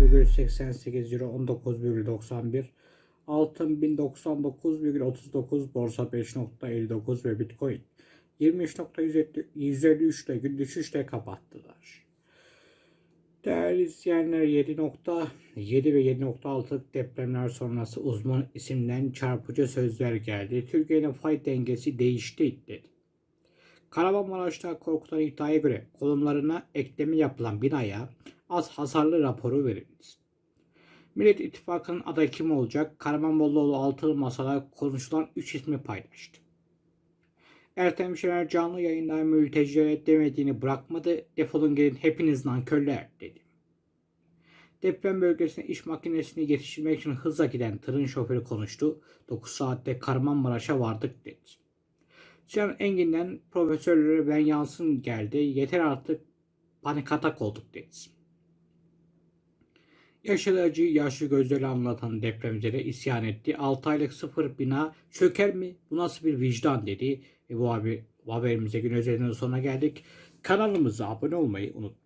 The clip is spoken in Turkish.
18,88 euro 19,91 Altın 1099,39 Borsa 5.59 ve Bitcoin 23.153 ile gün düşüşle kapattılar. Değerli izleyenler 7.7 ve 7.6 depremler sonrası uzman isimden çarpıcı sözler geldi. Türkiye'nin fay dengesi değişti dedi. Kahramanmaraş'ta korkutan iddiaya göre konumlarına ekleme yapılan binaya az hasarlı raporu verildi. Millet İttifakı'nın adayı kim olacak? Karamanboluoğlu altılı masada konuşulan 3 ismi paylaştı. Ertem Şener canlı yayında mültecilere demediğini bırakmadı. Defolun gidin hepiniz nankörler dedi. Deprem bölgesine iş makinesini yetiştirmek için hızla giden tırın şoförü konuştu. 9 saatte Kahramanmaraş'a vardık dedi. Sinan Engin'den profesörlere ben yansın geldi. Yeter artık panik atak olduk dedi. Yaşlı acıyı yaşlı gözleri anlatan depremzede isyan etti. 6 aylık sıfır bina çöker mi? Bu nasıl bir vicdan dedi. E bu, abi, bu haberimize gün özelinde sonuna geldik. Kanalımıza abone olmayı unutmayın.